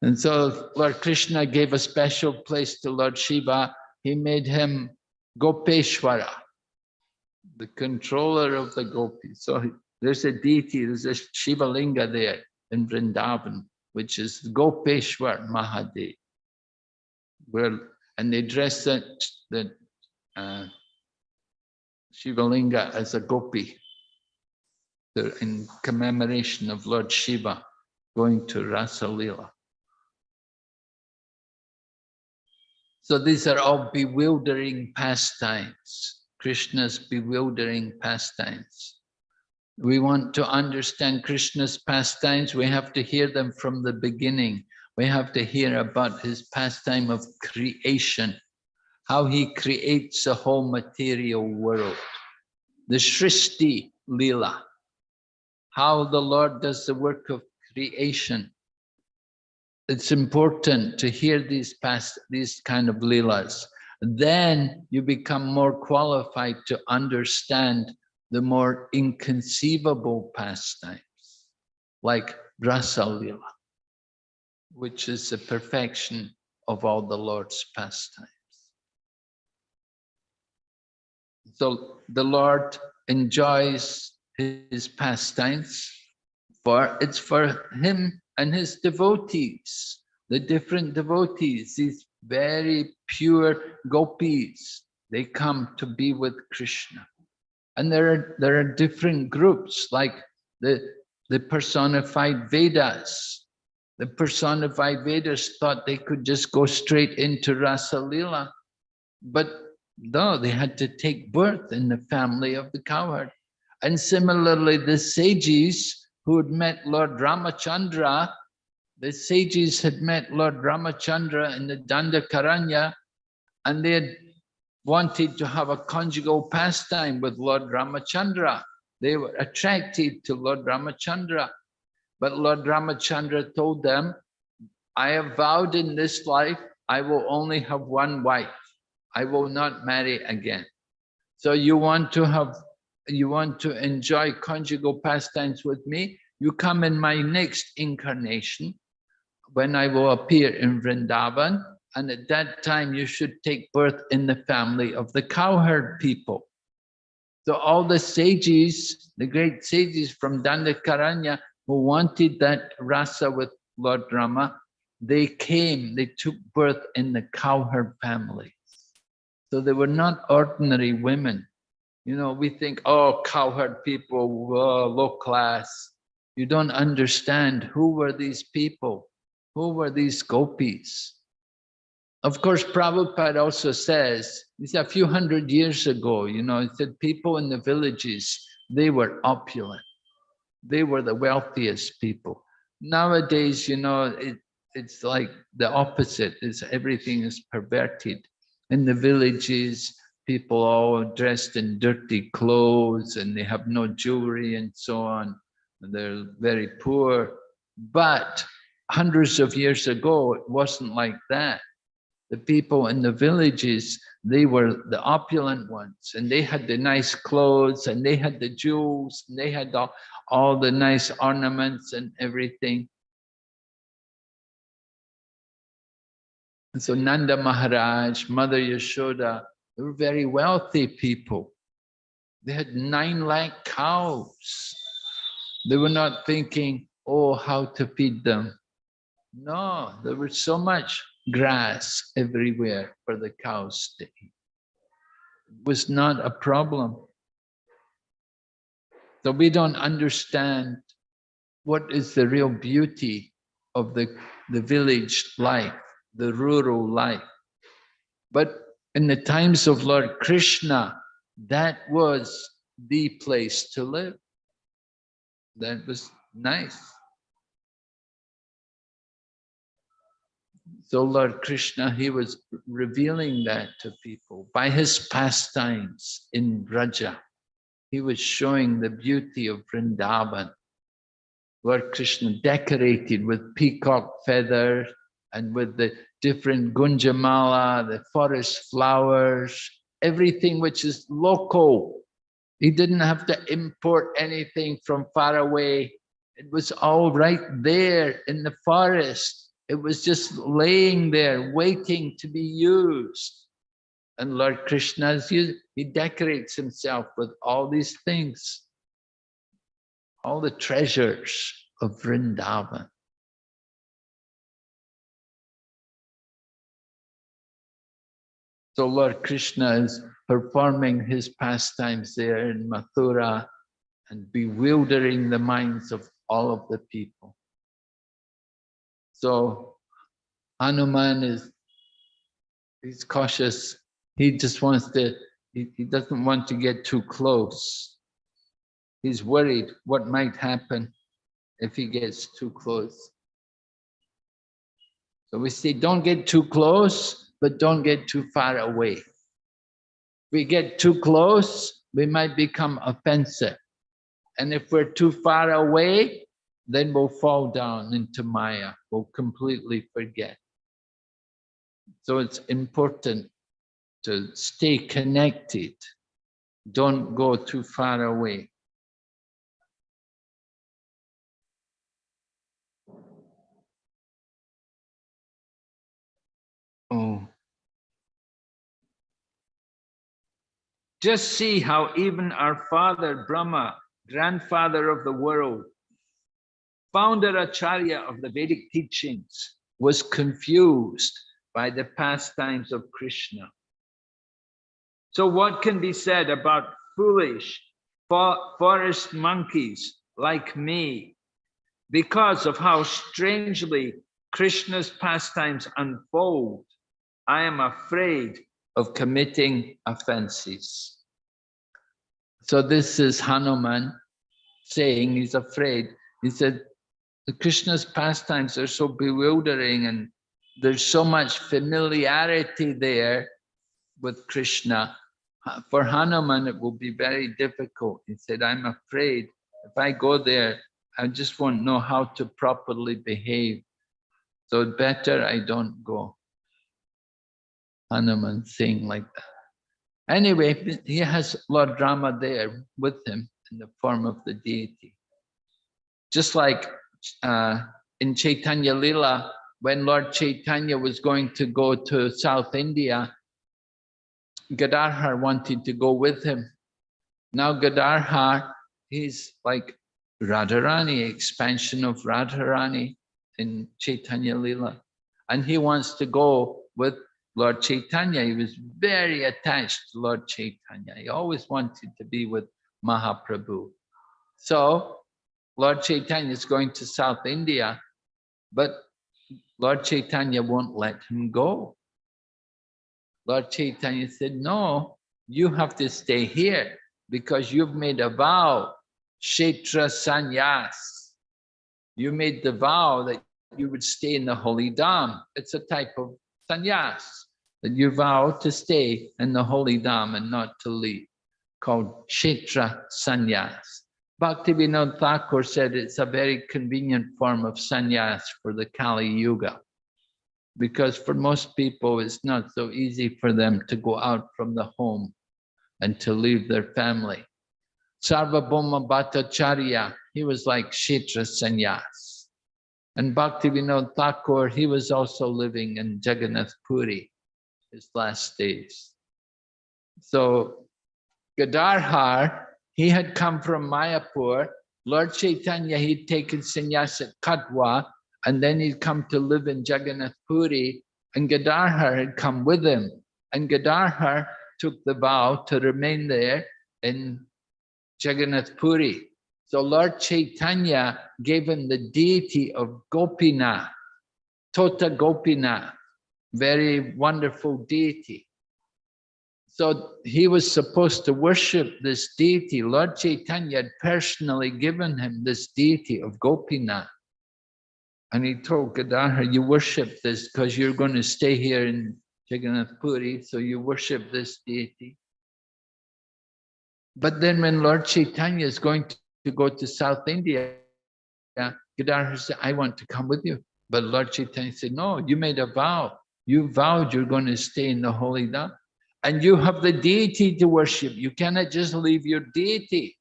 And so Lord Krishna gave a special place to Lord Shiva. He made him Gopeshwara, the controller of the gopis. So there's a deity, there's a Shiva Linga there in Vrindavan, which is Gopeshwar Mahadev. Where, and they dress that, the uh, as a gopi the- in commemoration of Lord Shiva going to Rasa Lila. So these are all bewildering pastimes, Krishna's bewildering pastimes. We want to understand Krishna's pastimes, we have to hear them from the beginning. We have to hear about his pastime of creation, how he creates the whole material world. The Shrishti Lila, how the Lord does the work of creation it's important to hear these past these kind of leelas then you become more qualified to understand the more inconceivable pastimes like rasa which is the perfection of all the lord's pastimes. So the lord enjoys his pastimes for it's for him and his devotees, the different devotees, these very pure gopis, they come to be with Krishna. And there are, there are different groups like the, the personified Vedas. The personified Vedas thought they could just go straight into Rasa Lila, but no, they had to take birth in the family of the cowherd. And similarly, the sages who had met Lord Ramachandra, the sages had met Lord Ramachandra in the Dandakaranya, and they had wanted to have a conjugal pastime with Lord Ramachandra. They were attracted to Lord Ramachandra. But Lord Ramachandra told them, I have vowed in this life, I will only have one wife. I will not marry again. So you want to have you want to enjoy conjugal pastimes with me, you come in my next incarnation when I will appear in Vrindavan. And at that time, you should take birth in the family of the cowherd people. So all the sages, the great sages from Dandakaranya who wanted that rasa with Lord Rama, they came, they took birth in the cowherd family. So they were not ordinary women. You know, we think, oh, cowherd people, low class. You don't understand who were these people? Who were these gopis? Of course, Prabhupada also says, it's a few hundred years ago, you know, he said people in the villages, they were opulent. They were the wealthiest people. Nowadays, you know, it, it's like the opposite. It's everything is perverted. In the villages, people all dressed in dirty clothes and they have no jewelry and so on. They're very poor. But hundreds of years ago, it wasn't like that. The people in the villages, they were the opulent ones and they had the nice clothes and they had the jewels and they had all, all the nice ornaments and everything. And so Nanda Maharaj, Mother Yashoda, they were very wealthy people. They had nine lakh cows. They were not thinking, oh, how to feed them. No, there was so much grass everywhere for the cows to eat. It was not a problem. So we don't understand what is the real beauty of the, the village life, the rural life. But in the times of Lord Krishna, that was the place to live. That was nice. So Lord Krishna, he was revealing that to people by his pastimes in Braja. He was showing the beauty of Vrindavan. Lord Krishna decorated with peacock feathers and with the different gunjamala, the forest flowers, everything which is local. He didn't have to import anything from far away. It was all right there in the forest. It was just laying there, waiting to be used. And Lord Krishna, he decorates himself with all these things, all the treasures of Vrindavan. So Lord Krishna is performing his pastimes there in Mathura and bewildering the minds of all of the people. So Hanuman is, he's cautious. He just wants to, he, he doesn't want to get too close. He's worried what might happen if he gets too close. So we say, don't get too close, but don't get too far away. If we get too close, we might become offensive. And if we're too far away, then we'll fall down into Maya, we'll completely forget. So it's important to stay connected. Don't go too far away. Oh. Just see how even our father Brahma, grandfather of the world, founder Acharya of the Vedic teachings, was confused by the pastimes of Krishna. So what can be said about foolish forest monkeys like me because of how strangely Krishna's pastimes unfold? I am afraid of committing offenses. So this is Hanuman saying he's afraid. He said, the Krishna's pastimes are so bewildering and there's so much familiarity there with Krishna. For Hanuman, it will be very difficult. He said, I'm afraid if I go there, I just won't know how to properly behave. So better I don't go. Hanuman saying like that. Anyway, he has Lord Rama there with him in the form of the deity. Just like uh, in Chaitanya Lila, when Lord Chaitanya was going to go to South India, Gadadhar wanted to go with him. Now Gadadhar, he's like Radharani, expansion of Radharani in Chaitanya Lila. And he wants to go with Lord Chaitanya. He was very attached to Lord Chaitanya. He always wanted to be with Mahaprabhu. So Lord Chaitanya is going to South India, but Lord Chaitanya won't let him go. Lord Chaitanya said, no, you have to stay here because you've made a vow, Kshetra Sanyas. You made the vow that you would stay in the holy dham. It's a type of sannyas, that you vow to stay in the holy dham and not to leave, called Kshetra Sanyas. Bhaktivinoda Thakur said it's a very convenient form of sannyas for the Kali Yuga. Because for most people, it's not so easy for them to go out from the home and to leave their family. Sarvabhauma Bhattacharya, he was like Kshetra sannyas. And Bhaktivinoda Thakur, he was also living in Jagannath Puri, his last days. So Gadadhar, he had come from Mayapur. Lord Chaitanya, he'd taken sannyas at Katwa, and then he'd come to live in Jagannath Puri, and Gadadhar had come with him. And Gadadhar took the vow to remain there in Jagannath Puri. So Lord Chaitanya gave him the deity of Gopinath, Tota Gopinath, very wonderful deity. So he was supposed to worship this deity. Lord Chaitanya had personally given him this deity of Gopinath. And he told Gadadhar, you worship this because you're going to stay here in Jagannath Puri, so you worship this deity. But then when Lord Chaitanya is going to, go to South India, Gadadhar said, I want to come with you. But Lord Chaitanya said, no, you made a vow. You vowed you're going to stay in the holy Dham. And you have the deity to worship. You cannot just leave your deity.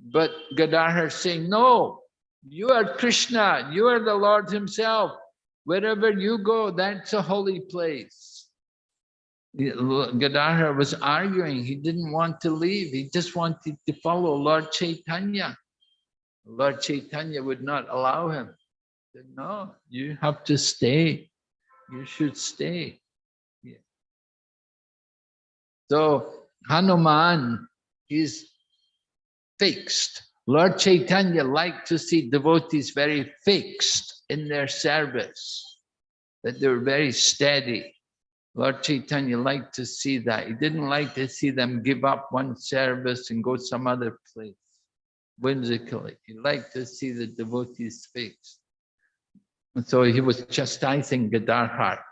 But Gadadhar saying, no, you are Krishna, you are the Lord himself. Wherever you go, that's a holy place. Gadadhar was arguing, he didn't want to leave, he just wanted to follow Lord Chaitanya. Lord Chaitanya would not allow him. He said, no, you have to stay, you should stay. So Hanuman is fixed. Lord Chaitanya liked to see devotees very fixed in their service, that they were very steady. Lord Chaitanya liked to see that. He didn't like to see them give up one service and go some other place, whimsically. He liked to see the devotees fixed. And so he was chastising Gadadhar.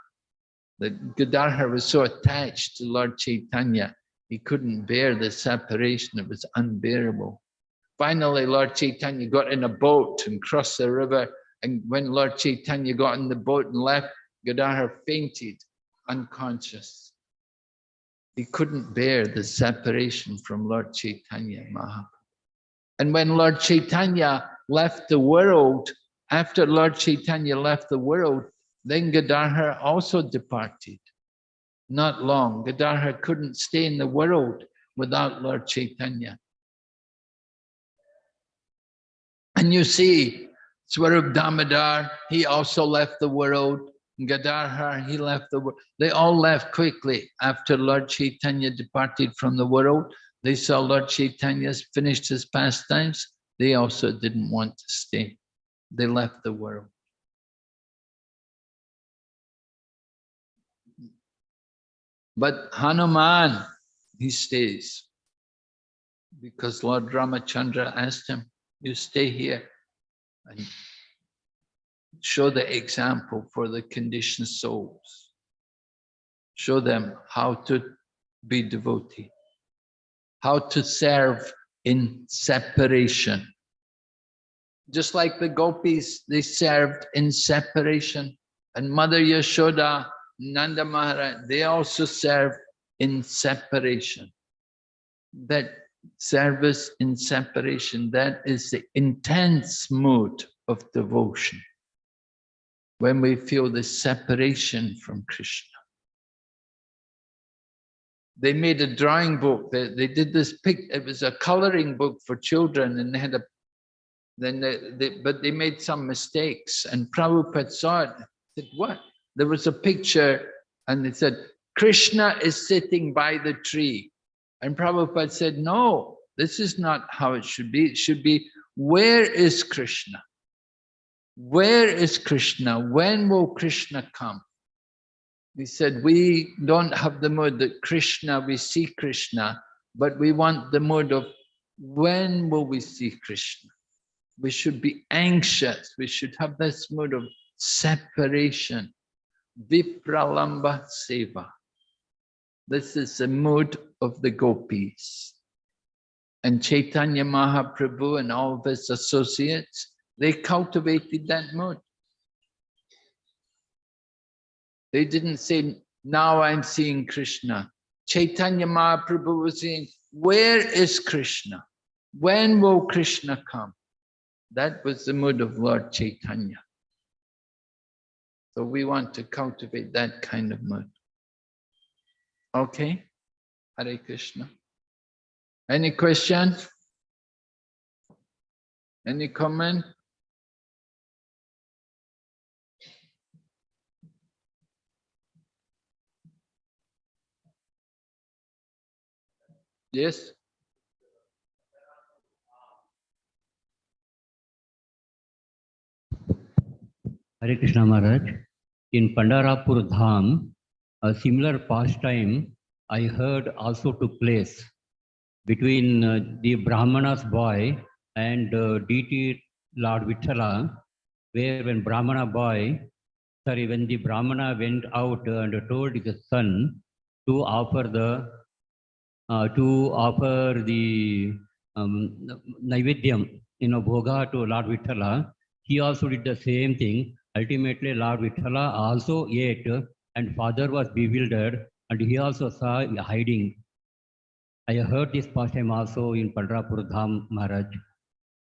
The Gadadhar was so attached to Lord Chaitanya, he couldn't bear the separation. It was unbearable. Finally, Lord Chaitanya got in a boat and crossed the river. And when Lord Chaitanya got in the boat and left, Gadadhar fainted, unconscious. He couldn't bear the separation from Lord Chaitanya Mahaprabhu. And when Lord Chaitanya left the world, after Lord Chaitanya left the world, then Gadadhar also departed. Not long. Gadadhar couldn't stay in the world without Lord Chaitanya. And you see, Swarup Damodar, he also left the world. Gadadhar, he left the world. They all left quickly after Lord Chaitanya departed from the world. They saw Lord Chaitanya's finished his pastimes. They also didn't want to stay. They left the world. But Hanuman, he stays because Lord Ramachandra asked him, you stay here and show the example for the conditioned souls. Show them how to be devotee, how to serve in separation. Just like the gopis, they served in separation. And Mother Yashoda, Nanda Maharaj, they also serve in separation. That service in separation, that is the intense mood of devotion. When we feel the separation from Krishna. They made a drawing book, they, they did this pic, it was a coloring book for children and they had a, then they, they but they made some mistakes and Prabhupada saw it, said, what? There was a picture and they said, Krishna is sitting by the tree. And Prabhupada said, no, this is not how it should be. It should be, where is Krishna? Where is Krishna? When will Krishna come? He said, we don't have the mood that Krishna, we see Krishna, but we want the mood of when will we see Krishna? We should be anxious. We should have this mood of separation. Vipralambha Seva. This is the mood of the gopis. And Chaitanya Mahaprabhu and all of his associates, they cultivated that mood. They didn't say, now I'm seeing Krishna. Chaitanya Mahaprabhu was saying, where is Krishna? When will Krishna come? That was the mood of Lord Chaitanya. So we want to cultivate that kind of mood. Okay, Hare Krishna. Any question? Any comment? Yes? Hare Krishna Maharaj. In Pandarapur Dham, a similar pastime I heard also took place between uh, the Brahmana's boy and uh, Lord Vithala, where when Brahmana boy, sorry, when the Brahmana went out and told his son to offer the, uh, to offer the um, Naivedyam, you know, Bhoga to Lord Vithala, he also did the same thing. Ultimately, Lord Vithala also ate and father was bewildered and he also saw hiding. I heard this pastime also in Pandrapur Dham Maharaj,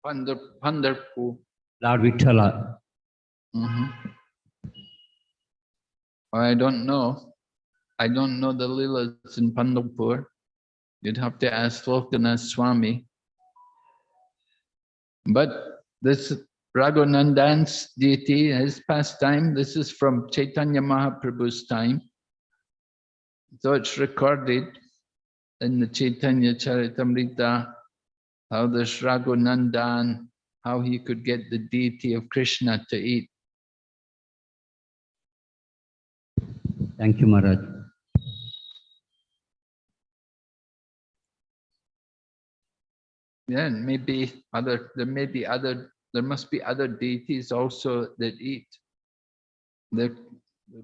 Pandar, Pandharpur. Lord Vithala. Mhm. I don't know. I don't know the Leelas in Pandalpur. You'd have to ask Lokanath Swami. But this Raghunandan's deity, his pastime, this is from Chaitanya Mahaprabhu's time. So it's recorded in the Chaitanya Charitamrita, how this Raghunandan, how he could get the deity of Krishna to eat. Thank you, Maharaj. Yeah, maybe other, there may be other, there must be other deities also that eat. They're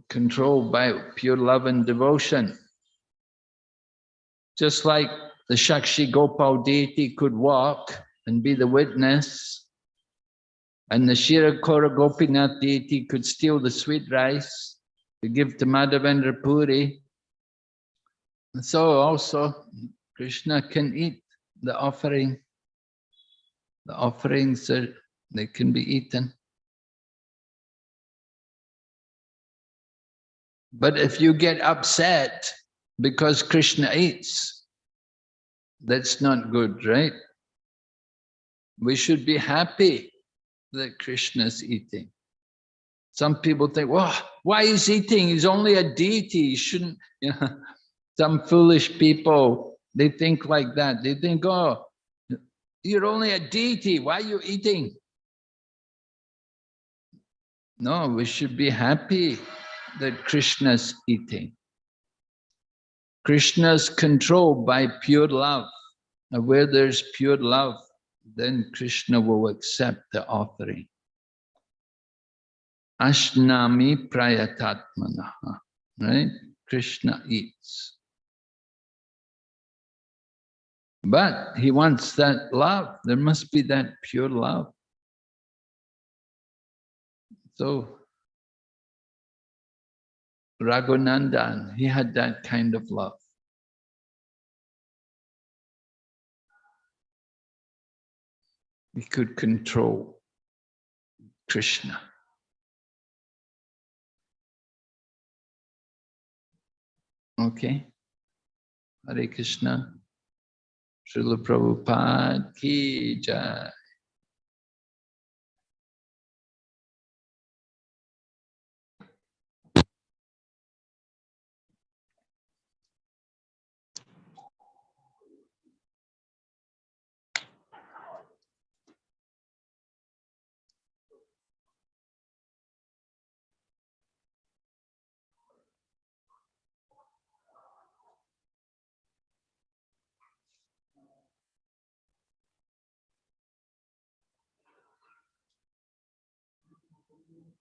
controlled by pure love and devotion. Just like the Shakshi Gopal deity could walk and be the witness, and the Kshira-chora Gopinath deity could steal the sweet rice to give to Madhavendra Puri. And So also Krishna can eat the offering. The offerings are, they can be eaten. But if you get upset because Krishna eats, that's not good, right? We should be happy that Krishna's eating. Some people think, well, why is he eating? He's only a deity. He shouldn't, you know, some foolish people, they think like that. They think, oh, you're only a deity. Why are you eating? No, we should be happy that Krishna's eating. Krishna's controlled by pure love. Where there's pure love, then Krishna will accept the offering. Ashnami prayatatmanaha, right? Krishna eats. But he wants that love. There must be that pure love. So Raghunandan, he had that kind of love. He could control Krishna. Okay. Hare Krishna. Srila Prabhupada ki jai.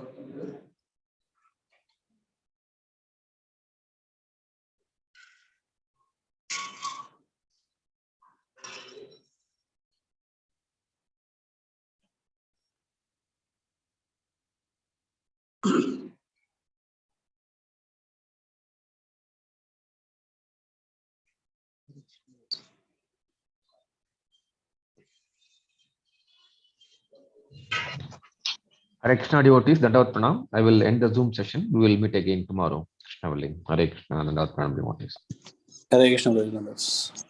particular Hare Krishna devotees, Dandavat Pranam. I will end the Zoom session. We will meet again tomorrow. Krishna. Hare Krishna, Dandavat Pranam devotees. Hare Krishna, Bhajanadas.